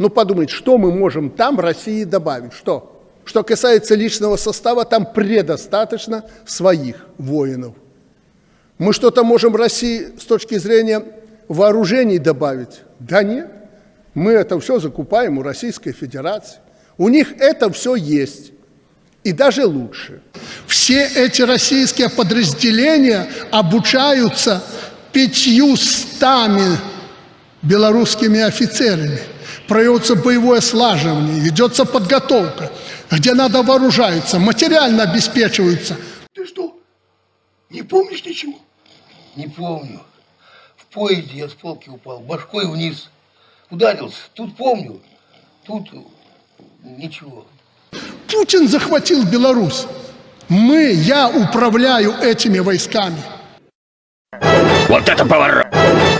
Ну, подумайте, что мы можем там России добавить? Что? Что касается личного состава, там предостаточно своих воинов. Мы что-то можем России с точки зрения вооружений добавить? Да нет. Мы это все закупаем у Российской Федерации. У них это все есть. И даже лучше. Все эти российские подразделения обучаются пятьюстами белорусскими офицерами. Проявится боевое слаживание, ведется подготовка, где надо вооружаются, материально обеспечиваются. Ты что, не помнишь ничего? Не помню. В поезде я с полки упал, башкой вниз. Ударился. Тут помню. Тут ничего. Путин захватил Беларусь. Мы, я управляю этими войсками. Вот это поворот!